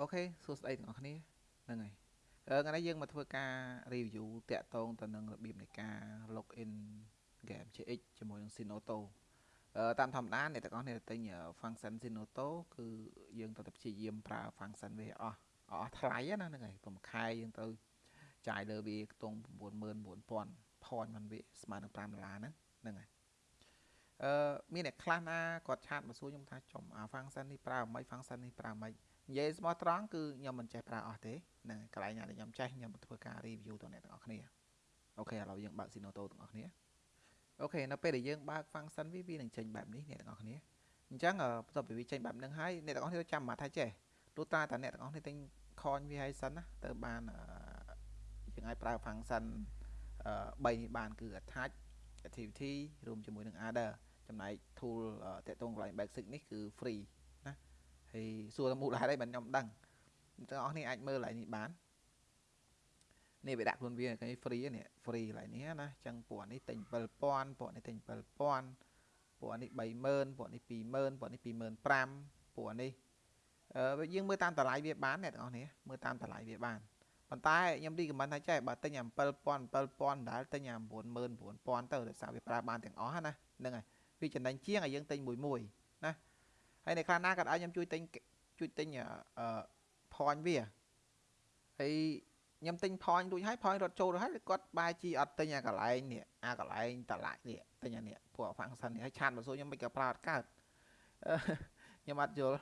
អូខេសួស្តីទាំងអស់គ្នាហ្នឹងហើយអឺថ្ងៃនេះយើងមកធ្វើការ review តាក់ទងទៅនឹងរបៀបនៃការ login game CX ជាមួយនឹង Sinoto អឺតាមធម្មតាអ្នកទាំងអស់គ្នាទិញ function Sinoto គឺយើងត្រូវតែព្យាយាមប្រើ function វាអស់អស់ថ្លៃណាហ្នឹងហើយប្រហែលខែយើងទៅចាយលើវាខ្ទង់99000 point มันវាស្មើនឹង5ដុល្លារហ្នឹងហ្នឹងហើយអឺមានអ្នកខ្លះណាគាត់ chat មកសួរខ្ញុំថាចំអា function នេះប្រើមិន function នេះប្រើមិន និយាយស្មោះត្រង់គឺខ្ញុំមិនចេះប្រើអស់ទេហ្នឹងកន្លែងណាដែលខ្ញុំចេះខ្ញុំធ្វើការ review ទៅអ្នកទាំងអស់គ្នា okay ឥឡូវយើងបើក Sinoto ទាំងអស់គ្នា okay នៅពេលដែលយើងបើក function វាវានឹងចេញបែបនេះអ្នកទាំងអស់គ្នាអញ្ចឹងបន្ទាប់ពីវាចេញបែបហ្នឹងហើយអ្នកទាំងអស់គ្នាចាំមកថាចេះទោះតាតាអ្នកទាំងអស់គ្នាទិញ coin វាហើយសិនណាទៅបានយើងអាចប្រើ function 3នេះបានគឺ attach activity រួមជាមួយនឹង adder ចំណែក tool តាក់ទងកន្លែង basic នេះគឺ free ហើយសួរមូលហេតុអីបានខ្ញុំដឹងទាំងអស់គ្នាអាចមើលកន្លែងនេះបាននេះវាដាក់ខ្លួនវាគេ free នេះ free កន្លែងនេះណាអញ្ចឹងពួកនេះទិញ7000ពួកនេះទិញ7000ពួកនេះ30000ពួកនេះ20000ពួកនេះ25000ពួកនេះអឺយើងមើលតាមតម្លៃវាបានអ្នកទាំងអស់គ្នាមើលតាមតម្លៃវាបានប៉ុន្តែខ្ញុំរីកមិនថាចេះបើទិញអា7000 7000ដែរទិញអា99000ទៅដោយសារវាប្រើបានទាំងអស់ណាហ្នឹងហើយវាចំណេញជាងឲ្យយើងទិញមួយមួយណា ហើយនៅខ្លះណាក៏ឲ្យខ្ញុំជួយទិញជួយទិញអឺ point វាហើយខ្ញុំទិញ point រួចហើយ point រត់ចូលរួចហើយគាត់បែរជីអត់ទិញអាកន្លែងនេះអាកន្លែងតឡាច់នេះទិញអានេះពួក function នេះហើយឆាតមកសួរខ្ញុំមិនក៏ប្រើអត់កើតខ្ញុំអត់យល់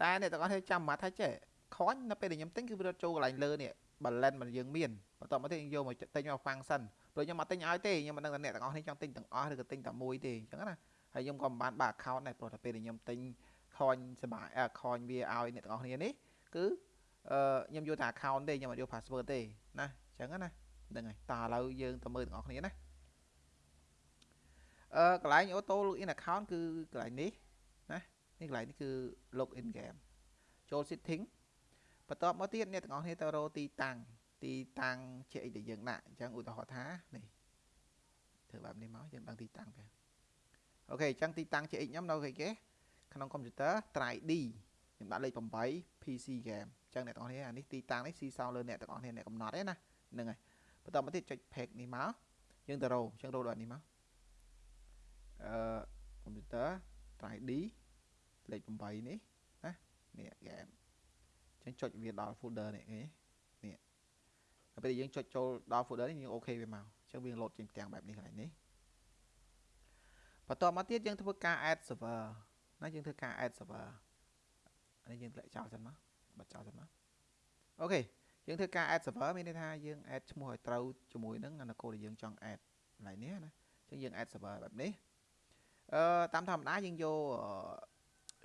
តែអ្នកទាំងអស់គ្នាចាំមកថាចេះខននៅពេលដែលខ្ញុំទិញគឺវារត់ចូលកន្លែងលើនេះ balance មិនយើងមានបន្ទាប់មកទៀតយកមកទិញមក function ព្រោះខ្ញុំអត់ទិញឲ្យទេខ្ញុំមិនដឹងថាអ្នកទាំងអស់គ្នាចង់ទិញទាំងអស់ឬក៏ទិញតែមួយទេអញ្ចឹងណាហើយខ្ញុំក៏មិនបានបើក account ដែរព្រោះតែពេលដែលខ្ញុំទិញ ខនសបាយខនវាឲ្យអ្នកទាំងអស់គ្នានេះគឺអឺខ្ញុំយកតែ account ទេខ្ញុំអត់យក password ទេណាអញ្ចឹងណាហ្នឹងហើយតើឥឡូវយើងទៅមើលទាំងអស់គ្នាណាអឺកន្លែង auto login account គឺកន្លែងនេះណានេះកន្លែងនេះគឺ login game ចូល setting បន្ទាប់មកទៀតអ្នកទាំងអស់គ្នាទៅរកទីតាំងទីតាំងជាអីដែលយើងដាក់អញ្ចឹងឧទាហរណ៍ថានេះធ្វើបែបនេះមកយើងដឹងទីតាំងទៅអូខេអញ្ចឹងទីតាំងជា x ខ្ញុំនៅគេគេ ក្នុងកុំព្យូទ័រ try d ខ្ញុំដាក់លេខ8 PC game អញ្ចឹងអ្នកទាំងអស់គ្នាអានេះទីតាំងនេះស៊ីសងលើអ្នកទាំងអស់គ្នាអ្នកកំណត់ទេណាហ្នឹងហើយបន្តមកទៀតចុច page នេះមកយើងទៅរោអញ្ចឹងរោដល់នេះមកអឺកុំព្យូទ័រ try d លេខ8នេះណានេះ game អញ្ចឹងចុចវាដល់ folder នេះគេនេះដល់ពេលយើងចុចចូលដល់ folder នេះយើងអូខេវាមកអញ្ចឹងវាលោតចេញផ្ទាំងបែបនេះកន្លែងនេះបន្ទាប់មកទៀតយើងធ្វើការ add server ណាយើងធ្វើការ add server អានេះយើងធ្លាក់ចោលសិនមកបិទចោលសិនមកអូខេយើងធ្វើការ add server មានន័យថាយើង add ឈ្មោះឲ្យត្រូវជាមួយនឹងអានគោលដែលយើងចង់ add កន្លែងនេះណាអញ្ចឹងយើង add server បែបនេះអឺតាមធម្មតាយើងយក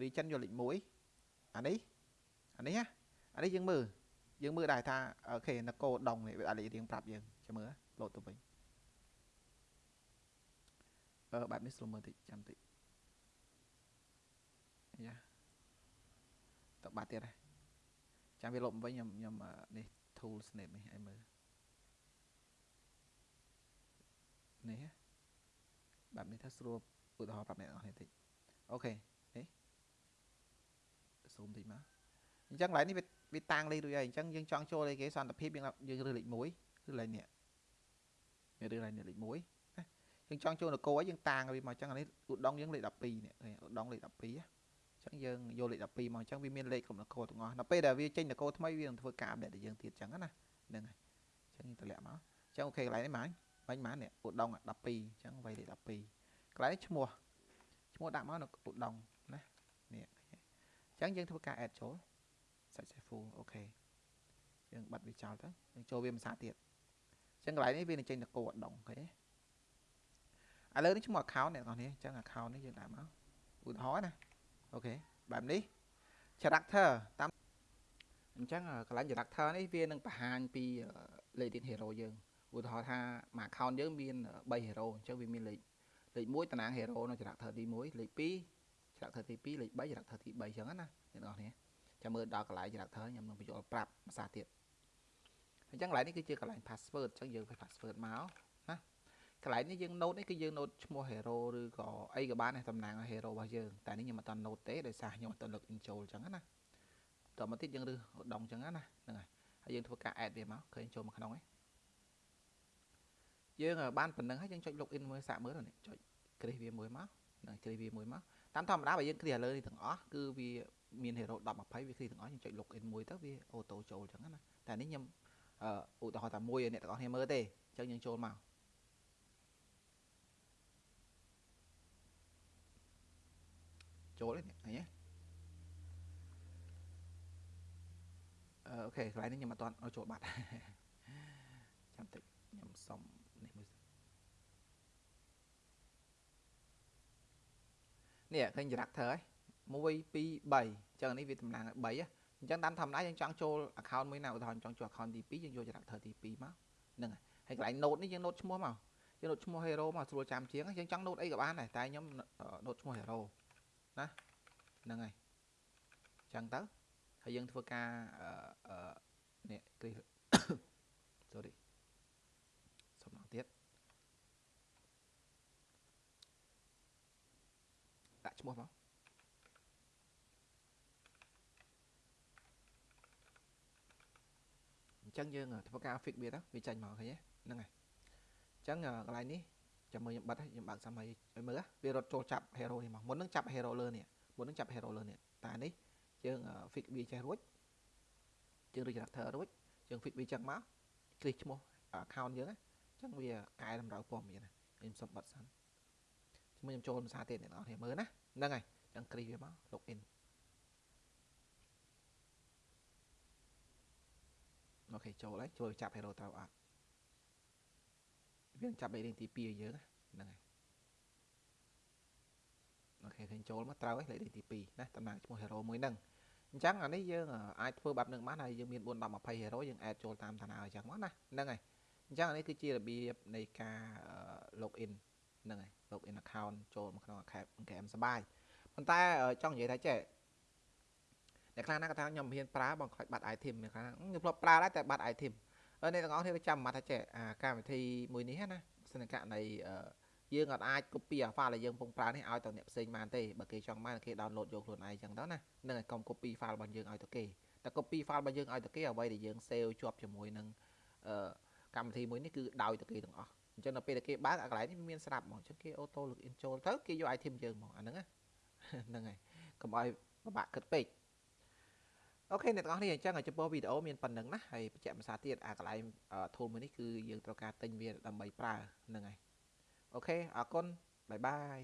region យកលេខ1អានេះអានេះណាអានេះយើងមើលយើងមើលដែរថាអូខេនគោដងនេះវាអាចលេខរៀងប្រាប់យើងចាំមើលលោតទៅវិញអឺបែបនេះស្រួលមើលតិចចាំតិច យ៉ាតបាត់ទៀតហើយចាំវាលុបវិញខ្ញុំខ្ញុំនេះ tool snap នេះឲ្យមើលនេះបែបនេះថាស្រួលឧទាហរណ៍ប្រាប់អ្នកនរនេះតិចអូខេនេះស៊ូមតិចមកអញ្ចឹងកន្លែងនេះវាវាតាំងលេខរួចហើយអញ្ចឹងយើងចង់ចូលលេខគេសន្តិភាពយើងយើងរើសលេខ1គឺលេខនេះវារើសលេខនេះលេខ1យើងចង់ចូលនគរយើងតាងវាមកអញ្ចឹងអានេះឧដុងយើងលេខ12នេះឧដុងលេខ12 អញ្ចឹងយើងយកលេខ12មកអញ្ចឹងវាមានលេខគ្រប់នគរទាំងអស់ដល់ពេលដែលវាចេញនគរថ្មីវានឹងធ្វើការអាប់ដេតដល់យើងទៀតអញ្ចឹងណាហ្នឹងហើយអញ្ចឹងយើងតម្លាក់មកអញ្ចឹងអូខេកន្លែងនេះម៉ាញបាញ់ម៉ានេះឧដុង12អញ្ចឹងវាយលេខ12កន្លែងឈ្មោះឈ្មោះដាក់មកនៅឧដុងណានេះអញ្ចឹងយើងធ្វើការ add ចូល successful អូខេយើងបិទវាចោលទៅយើងចូលវាភាសាទៀតអញ្ចឹងកន្លែងនេះវានឹងចេញនគរឧដុងអូខេឥឡូវនេះឈ្មោះ account អ្នកនរនេះអញ្ចឹង account នេះយើងដាក់មកឧទាហរណ៍ណា អូខេបែបនេះ character តាមអញ្ចឹងកន្លែង character នេះវានឹងបង្ហាញពីលេខរៀង hero យើងឧទាហរណ៍ថាមួយ account យើងមាន3 hero អញ្ចឹងវាមានលេខលេខ1តំណាង hero នៅ character ទី1លេខ2 character ទី2លេខ3 character ទី3អញ្ចឹងណាអ្នកនរនេះចាំមើលដល់កន្លែង character ខ្ញុំនឹងបញ្ចូលប្រាប់ភាសាទៀតអញ្ចឹងកន្លែងនេះគឺជាកន្លែង password អញ្ចឹងយើងវា password មក កន្លែងនេះយើង note នេះគឺយើង note ឈ្មោះ hero ឬក៏អីក៏បានដែរតំណាងឲ្យ hero របស់យើងតែនេះខ្ញុំអត់ត note ទេដោយសារខ្ញុំអត់ត log in ចូលអញ្ចឹងណាតតមកទៀតយើងរើសដងអញ្ចឹងណាហ្នឹងហើយហើយយើងធ្វើការ add វាមកឃើញចូលមកក្នុងហ្នឹងយើងបានប៉ុណ្្នឹងហើយយើងចុច login មួយសាកមើលនេះចុចគ្រីសវាមួយមកនឹងគ្រីសវាមួយមកតាមធម្មតាបើយើងគ្រីសឥឡូវនេះទាំងអស់គឺវាមាន hero 10 20វាគ្រីសទាំងអស់យើងចុច login មួយទៅវាអូតូចូលអញ្ចឹងណាតែនេះខ្ញុំឧទាហរណ៍តែមួយឲ្យអ្នកទាំងអស់គ្នាមើលទេអញ្ចឹងយើងចូលមក ចូលនេះឃើញទេអូខេកន្លែងនេះខ្ញុំអត់ទាន់ឲ្យចូលបាត់ចាំតិចខ្ញុំសុំនេះមួយនេះឃើញចរិតធ្វើហើយ1 2 3អញ្ចឹងនេះវាតំណាងឲ្យ3អញ្ចឹងតាមធម្មតាយើងចង់ចូល account មួយណាឧទាហរណ៍ចង់ចូល account ទី2យើងយកចរិតធ្វើទី2មកហ្នឹងហើយកន្លែង note នេះយើង note ឈ្មោះមកយើង note ឈ្មោះ hero មកស្រួលចាំជាងយើងចង់ note អីក៏បានដែរតែខ្ញុំ note ឈ្មោះ hero ណាហ្នឹងហើយអញ្ចឹងទៅហើយយើងធ្វើការអឺនេះគ្រី sorry សុំម្ដងទៀតដាក់ឈ្មោះមកអញ្ចឹងយើងធ្វើការ fix វាទៅវាចាញ់មកឃើញទេហ្នឹងហើយអញ្ចឹងកន្លែងនេះ ចាំមើលខ្ញុំបិទខ្ញុំបើកសាមីឲ្យមើលវារត់ចូលចាប់ hero នេះមកមុននឹងចាប់ hero លើនេះមុននឹងចាប់ hero លើនេះតែនេះយើង fix វាចេះរួចយើង register រួចយើង fix វាចឹងមកគ្លីកឈ្មោះ account យើងអញ្ចឹងវាកែតម្រូវព័ត៌មានខ្ញុំសុំបិទសិនជាមួយខ្ញុំចូលភាសាទៀតអ្នកនរគ្នាមើលណាហ្នឹងហើយអញ្ចឹងគ្រីសវាមក login អូខេចូលហើយចូលចាប់ hero ត្រូវអត់ វាចាប់ rating ទី2ឲ្យយើងហ្នឹងហើយអូខេឃើញចូលមកត្រូវហើយលេខទី2ណាតំណាងឈ្មោះ hero មួយហ្នឹងអញ្ចឹងអានេះយើងអាចធ្វើបែបនឹងបានហើយយើងមាន4 10 20 hero យើង add ចូលតាមតាណាអញ្ចឹងមកណាហ្នឹងហើយអញ្ចឹងអានេះគឺជារបៀបនៃការ login ហ្នឹងហើយ login account ចូលមកក្នុង account ហ្គេមសបាយប៉ុន្តែចង់និយាយថាចេះអ្នកខ្លះណាគាត់ថាខ្ញុំមិនហ៊ានប្រើបងខ្លាចបាត់ item អ្នកខ្លះខ្ញុំធ្លាប់ប្រើដែរតែបាត់ item អ្នកទាំងអស់គ្នាចាំមកថាចេះអាកម្មវិធីមួយនេះណាសិនករណីយើងអត់អាច copy អា file ដែលយើងកំពុងប្រើនេះឲ្យទៅអ្នកផ្សេងបានទេបើគេចង់បានគេ download យកខ្លួនឯងចឹងទៅណានឹងឲ្យកុំ copy file របស់យើងឲ្យទៅគេតែ copy file របស់យើងឲ្យទៅគេអ្វីដែលយើង save ជាប់ជាមួយនឹងអឺកម្មវិធីមួយនេះគឺដោយទៅគេទាំងអស់អញ្ចឹងដល់ពេលដែលគេបើកអាកន្លែងនេះមានស្រាប់ហ្មងអញ្ចឹងគេ auto login ចូលទៅគេយក item យើងហ្មងអាហ្នឹងហ្នឹងហើយកុំឲ្យពិបាកគិតពេក okay អ្នកទាំងអស់គ្នាអញ្ចឹងចំពោះវីដេអូមានប៉ុណ្ណឹងណាហើយបញ្ជាក់ភាសាទៀតអាកន្លែង tool មួយនេះគឺយើងត្រូវការទិញវាដើម្បីប្រើហ្នឹងហើយ okay អរគុណ bye bye